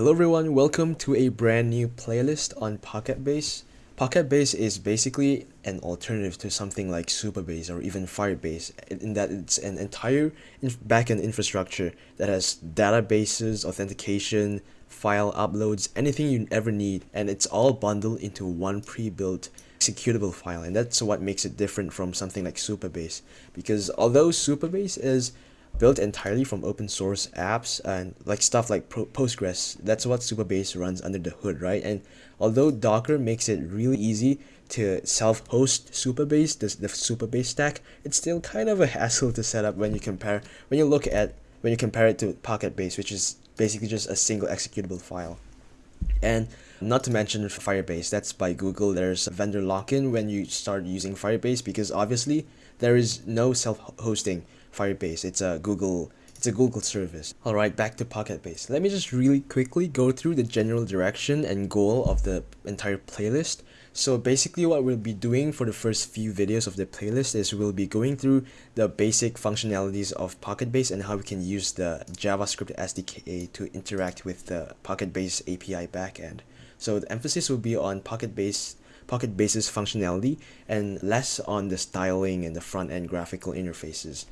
Hello everyone, welcome to a brand new playlist on Pocket Base. Pocket Base is basically an alternative to something like Supabase or even Firebase in that it's an entire backend infrastructure that has databases, authentication, file uploads, anything you ever need and it's all bundled into one pre-built executable file and that's what makes it different from something like Supabase because although Supabase is built entirely from open source apps and like stuff like Postgres. That's what Supabase runs under the hood, right? And although Docker makes it really easy to self-host Supabase, this the Supabase stack, it's still kind of a hassle to set up when you compare when you look at when you compare it to Pocket Base, which is basically just a single executable file. And not to mention Firebase, that's by Google. There's vendor lock-in when you start using Firebase because obviously there is no self-hosting Firebase. It's a Google it's a Google service. Alright, back to Pocket Base. Let me just really quickly go through the general direction and goal of the entire playlist. So basically what we'll be doing for the first few videos of the playlist is we'll be going through the basic functionalities of Pocket Base and how we can use the JavaScript SDK to interact with the Pocket Base API backend. So the emphasis will be on Pocket Base Pocket Base's functionality and less on the styling and the front-end graphical interfaces.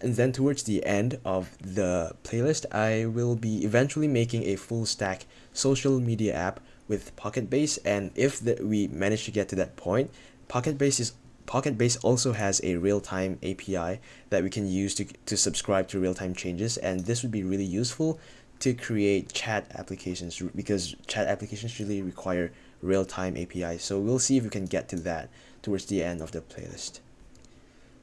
And then towards the end of the playlist, I will be eventually making a full stack social media app with Pocket Base. And if the, we manage to get to that point, Pocket Base is Pocket Base also has a real-time API that we can use to, to subscribe to real-time changes. And this would be really useful to create chat applications because chat applications really require real-time API. So we'll see if we can get to that towards the end of the playlist.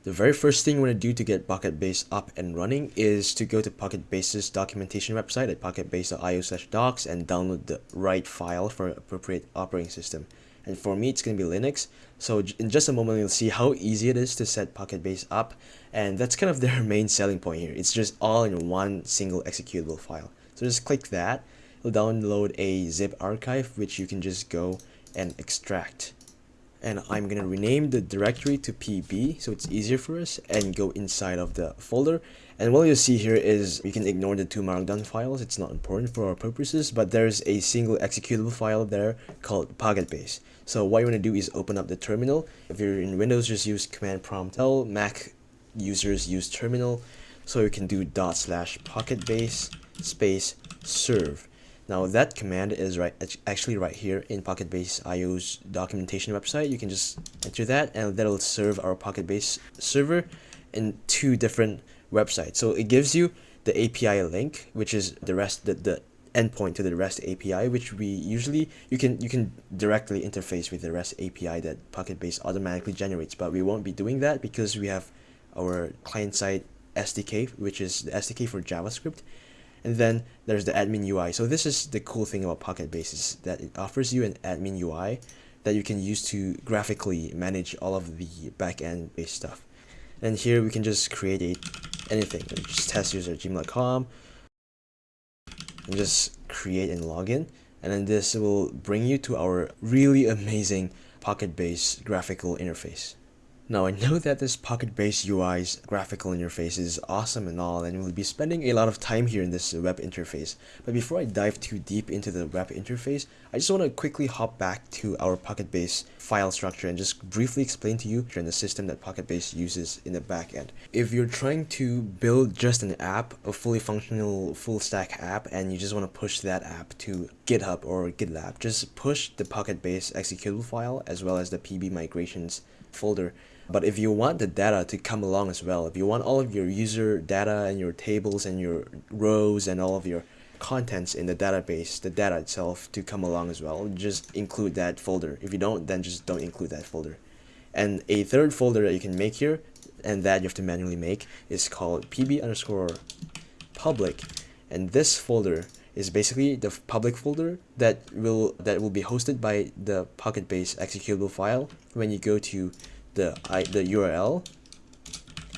The very first thing we're to do to get Pocket Base up and running is to go to Pocket Base's documentation website at pocketbase.io slash docs and download the right file for appropriate operating system. And for me, it's going to be Linux. So in just a moment, you'll see how easy it is to set Pocket Base up. And that's kind of their main selling point here. It's just all in one single executable file. So just click that. It'll download a zip archive, which you can just go and extract and I'm gonna rename the directory to pb so it's easier for us and go inside of the folder. And what you'll see here is you can ignore the two markdown files. It's not important for our purposes but there's a single executable file there called pocket base. So what you want to do is open up the terminal. If you're in windows just use command prompt tell mac users use terminal. So you can do dot slash pocket base space serve now that command is right actually right here in Pocket Base IO's documentation website. You can just enter that and that'll serve our Pocket Base server in two different websites. So it gives you the API link, which is the rest the, the endpoint to the REST API, which we usually you can you can directly interface with the REST API that Pocket Base automatically generates. But we won't be doing that because we have our client side SDK, which is the SDK for JavaScript and then there's the admin UI. So this is the cool thing about Pocket Base is that it offers you an admin UI that you can use to graphically manage all of the backend based stuff. And here we can just create a anything, just test user gmail.com and just create and login. And then this will bring you to our really amazing Pocket Base graphical interface. Now I know that this Pocket Base UI's graphical interface is awesome and all and we'll be spending a lot of time here in this web interface. But before I dive too deep into the web interface, I just want to quickly hop back to our Pocket Base file structure and just briefly explain to you the system that Pocket Base uses in the backend. If you're trying to build just an app, a fully functional full stack app, and you just want to push that app to GitHub or GitLab, just push the Pocket Base executable file as well as the PB migrations folder but if you want the data to come along as well, if you want all of your user data and your tables and your rows and all of your contents in the database, the data itself to come along as well, just include that folder. If you don't, then just don't include that folder. And a third folder that you can make here, and that you have to manually make, is called pb underscore public. And this folder is basically the public folder that will that will be hosted by the Pocket Base executable file when you go to the I, the URL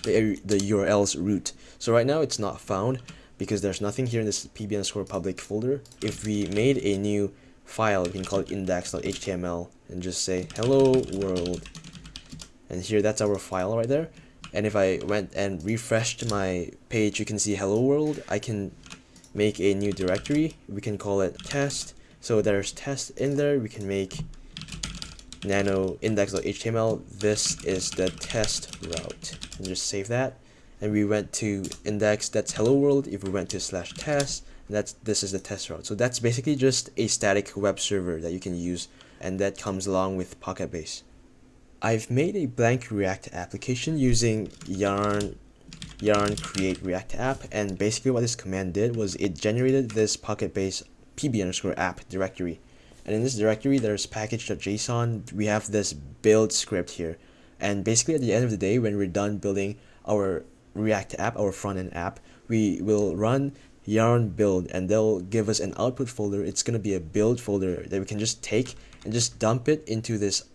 the, the URL's root so right now it's not found because there's nothing here in this pbn underscore public folder if we made a new file we can call it index.html and just say hello world and here that's our file right there and if I went and refreshed my page you can see hello world I can make a new directory. We can call it test. So there's test in there. We can make nano index.html. This is the test route. And just save that. And we went to index, that's hello world. If we went to slash test, that's this is the test route. So that's basically just a static web server that you can use and that comes along with Pocket Base. I've made a blank React application using yarn yarn create react app and basically what this command did was it generated this pocket base pb underscore app directory and in this directory there's package.json we have this build script here. And basically at the end of the day when we're done building our react app our front-end app we will run yarn build and they'll give us an output folder. It's going to be a build folder that we can just take and just dump it into this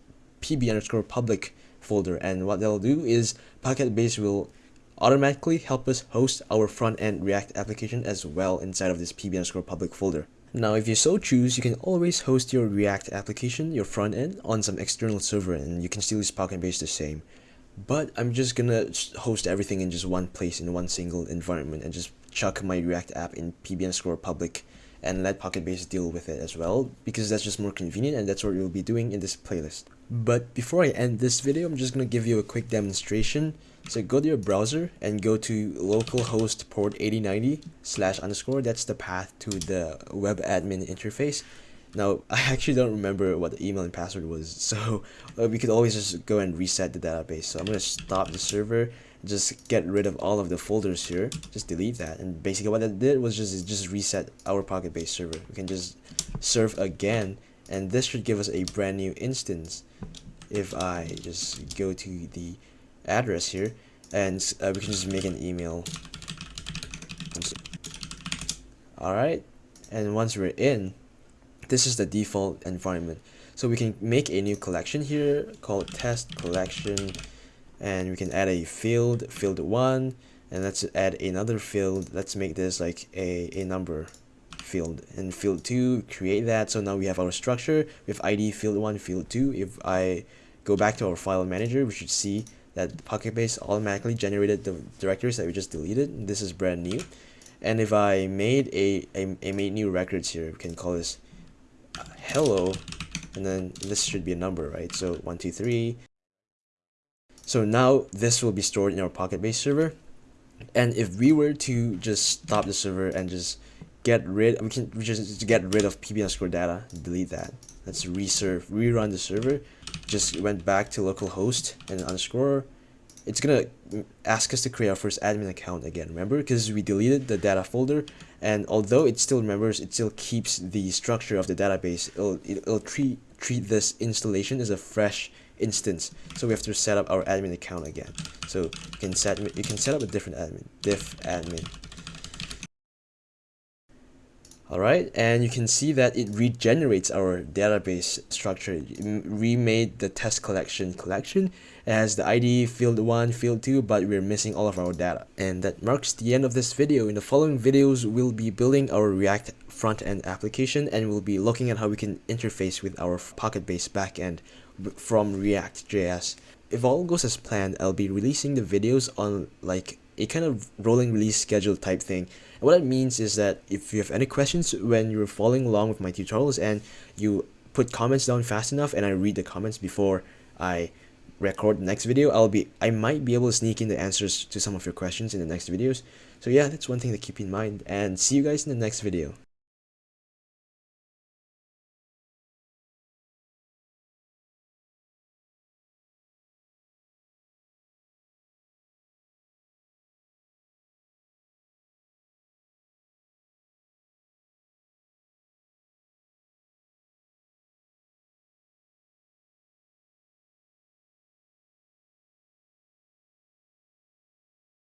pb underscore public folder. And what they'll do is pocket base will automatically help us host our front-end React application as well inside of this pb underscore public folder. Now, if you so choose, you can always host your React application, your front end, on some external server and you can still use Pocket Base the same. But I'm just gonna host everything in just one place in one single environment and just chuck my React app in PBN underscore public and let Pocket Base deal with it as well because that's just more convenient and that's what we'll be doing in this playlist. But before I end this video, I'm just gonna give you a quick demonstration so go to your browser and go to localhost port 8090 slash underscore. That's the path to the web admin interface. Now, I actually don't remember what the email and password was, so uh, we could always just go and reset the database. So I'm going to stop the server, just get rid of all of the folders here, just delete that. And basically what that did was just, just reset our Pocket Base server. We can just serve again, and this should give us a brand new instance. If I just go to the address here. And uh, we can just make an email. Alright. And once we're in this is the default environment. So we can make a new collection here called test collection. And we can add a field field 1 and let's add another field. Let's make this like a, a number field and field 2 create that so now we have our structure with id field 1 field 2 if I go back to our file manager we should see that Pocket Base automatically generated the directories that we just deleted. This is brand new. And if I made a, a, a made new records here, we can call this uh, hello, and then this should be a number, right? So one, two, three. So now this will be stored in our Pocket Base server. And if we were to just stop the server and just get rid, we can we just get rid of pb underscore data, delete that. Let's reserve, rerun the server. Just went back to localhost and underscore. It's gonna ask us to create our first admin account again remember? Because we deleted the data folder and although it still remembers it still keeps the structure of the database. It'll, it'll treat treat this installation as a fresh instance. So we have to set up our admin account again. So you can set you can set up a different admin diff admin Alright, and you can see that it regenerates our database structure. It remade the test collection collection. Has the ID field 1, field 2, but we're missing all of our data. And that marks the end of this video. In the following videos, we'll be building our React front-end application and we'll be looking at how we can interface with our Pocket-based backend from React.js. If all goes as planned, I'll be releasing the videos on like a kind of rolling release schedule type thing. And what that means is that if you have any questions when you're following along with my tutorials and you put comments down fast enough and I read the comments before I record the next video, I'll be I might be able to sneak in the answers to some of your questions in the next videos. So yeah, that's one thing to keep in mind and see you guys in the next video.